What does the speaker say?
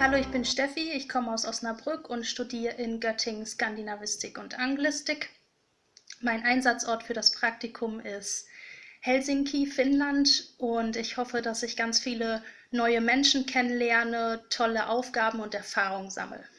Hallo, ich bin Steffi, ich komme aus Osnabrück und studiere in Göttingen Skandinavistik und Anglistik. Mein Einsatzort für das Praktikum ist Helsinki, Finnland und ich hoffe, dass ich ganz viele neue Menschen kennenlerne, tolle Aufgaben und Erfahrungen sammle.